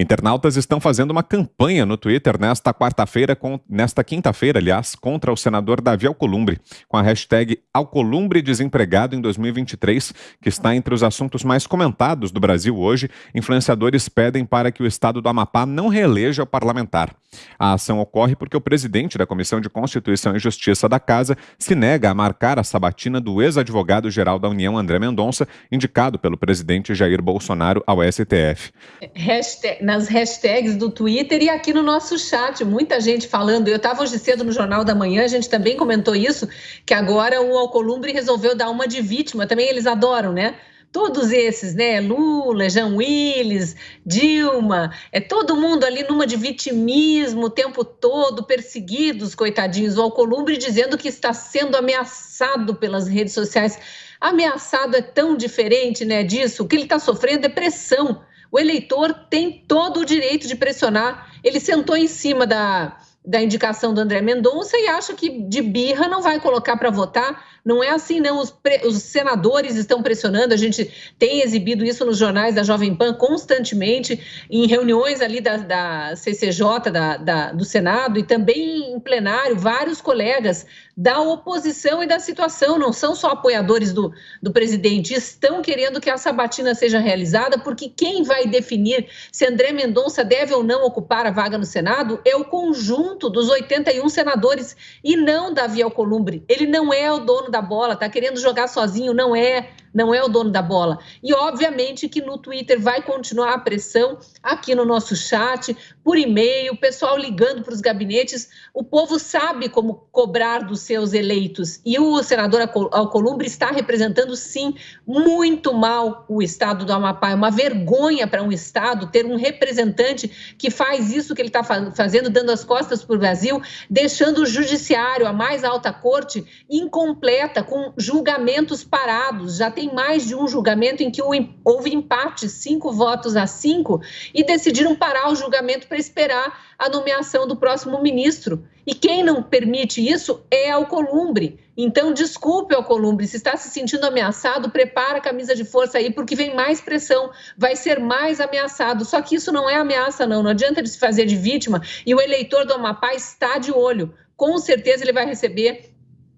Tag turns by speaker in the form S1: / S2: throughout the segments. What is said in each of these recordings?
S1: Internautas estão fazendo uma campanha no Twitter nesta quarta-feira, nesta quinta-feira, aliás, contra o senador Davi Alcolumbre, com a hashtag Alcolumbre Desempregado em 2023, que está entre os assuntos mais comentados do Brasil hoje. Influenciadores pedem para que o estado do Amapá não reeleja o parlamentar. A ação ocorre porque o presidente da Comissão de Constituição e Justiça da Casa se nega a marcar a sabatina do ex-advogado-geral da União, André Mendonça, indicado pelo presidente Jair Bolsonaro ao STF.
S2: Hashtag nas hashtags do Twitter e aqui no nosso chat. Muita gente falando. Eu estava hoje cedo no Jornal da Manhã, a gente também comentou isso, que agora o Alcolumbre resolveu dar uma de vítima. Também eles adoram, né? Todos esses, né? Lula, Jean Willis, Dilma, é todo mundo ali numa de vitimismo o tempo todo, perseguidos, coitadinhos. O Alcolumbre dizendo que está sendo ameaçado pelas redes sociais. Ameaçado é tão diferente, né, disso. O que ele está sofrendo é pressão o eleitor tem todo o direito de pressionar. Ele sentou em cima da, da indicação do André Mendonça e acha que de birra não vai colocar para votar. Não é assim, não. Os, pre... os, senadores estão pressionando. A gente tem exibido isso nos jornais da Jovem Pan constantemente, em reuniões ali da, da CCJ, da, da, do Senado, e também em plenário, vários colegas da oposição e da situação, não são só apoiadores do, do presidente, estão querendo que a sabatina seja realizada, porque quem vai definir se André Mendonça deve ou não ocupar a vaga no Senado é o conjunto dos 81 senadores e não Davi Alcolumbre. Ele não é o dono da bola, está querendo jogar sozinho, não é não é o dono da bola. E, obviamente, que no Twitter vai continuar a pressão, aqui no nosso chat, por e-mail, pessoal ligando para os gabinetes. O povo sabe como cobrar dos seus eleitos. E o senador Alcolumbre está representando, sim, muito mal o estado do Amapá. É uma vergonha para um estado ter um representante que faz isso que ele está fazendo, dando as costas para o Brasil, deixando o judiciário, a mais alta corte, incompleta, com julgamentos parados. Já tem tem mais de um julgamento em que houve empate, cinco votos a cinco, e decidiram parar o julgamento para esperar a nomeação do próximo ministro. E quem não permite isso é Alcolumbre. Então, desculpe, Alcolumbre, se está se sentindo ameaçado, prepara a camisa de força aí, porque vem mais pressão, vai ser mais ameaçado. Só que isso não é ameaça, não. Não adianta ele se fazer de vítima e o eleitor do Amapá está de olho. Com certeza ele vai receber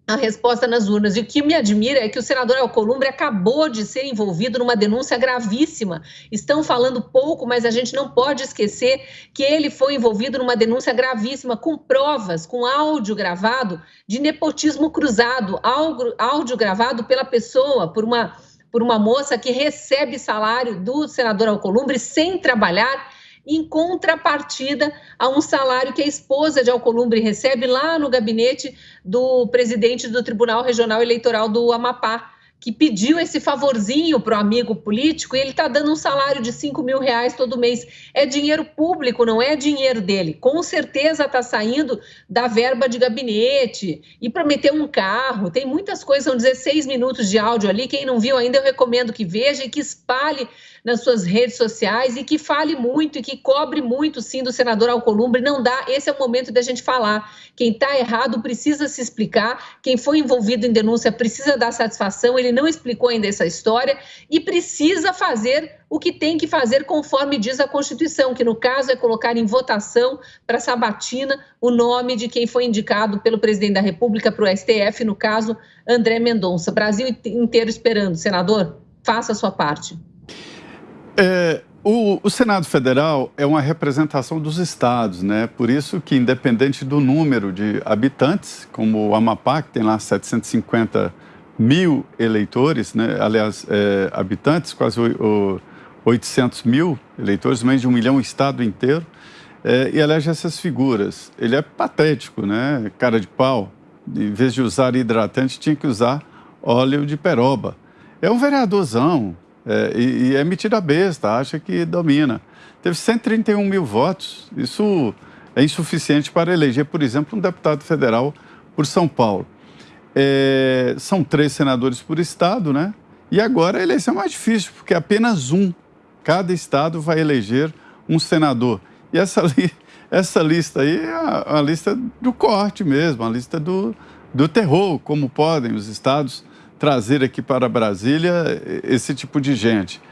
S2: a resposta nas urnas. E o que me admira é que o senador Alcolumbre acabou de ser envolvido numa denúncia gravíssima. Estão falando pouco, mas a gente não pode esquecer que ele foi envolvido numa denúncia gravíssima, com provas, com áudio gravado de nepotismo cruzado, áudio gravado pela pessoa, por uma, por uma moça que recebe salário do senador Alcolumbre sem trabalhar em contrapartida a um salário que a esposa de Alcolumbre recebe lá no gabinete do presidente do Tribunal Regional Eleitoral do Amapá que pediu esse favorzinho para o amigo político e ele está dando um salário de 5 mil reais todo mês. É dinheiro público, não é dinheiro dele. Com certeza está saindo da verba de gabinete e prometeu um carro. Tem muitas coisas, são 16 minutos de áudio ali. Quem não viu ainda, eu recomendo que veja e que espalhe nas suas redes sociais e que fale muito e que cobre muito, sim, do senador Alcolumbre. Não dá, esse é o momento da gente falar. Quem está errado precisa se explicar, quem foi envolvido em denúncia precisa dar satisfação. Não explicou ainda essa história e precisa fazer o que tem que fazer conforme diz a Constituição, que no caso é colocar em votação para sabatina o nome de quem foi indicado pelo presidente da República para o STF, no caso André Mendonça. Brasil inteiro esperando, senador, faça a sua parte.
S3: É, o, o, Senado Federal é uma representação dos estados, né? Por isso que, independente do número de habitantes, como o Amapá, que tem lá 750 mil eleitores, né? aliás, é, habitantes, quase o, o 800 mil eleitores, mais de um milhão o estado inteiro, é, e elege essas figuras. Ele é patético, né? Cara de pau. Em vez de usar hidratante, tinha que usar óleo de peroba. É um vereadorzão é, e, e é metida besta, acha que domina. Teve 131 mil votos. Isso é insuficiente para eleger, por exemplo, um deputado federal por São Paulo. É, são três senadores por estado, né? E agora a eleição é mais difícil, porque apenas um, cada estado vai eleger um senador. E essa, li, essa lista aí é a, a, lista do corte mesmo, a lista do, do terror, como podem os estados trazer aqui para Brasília esse tipo de gente.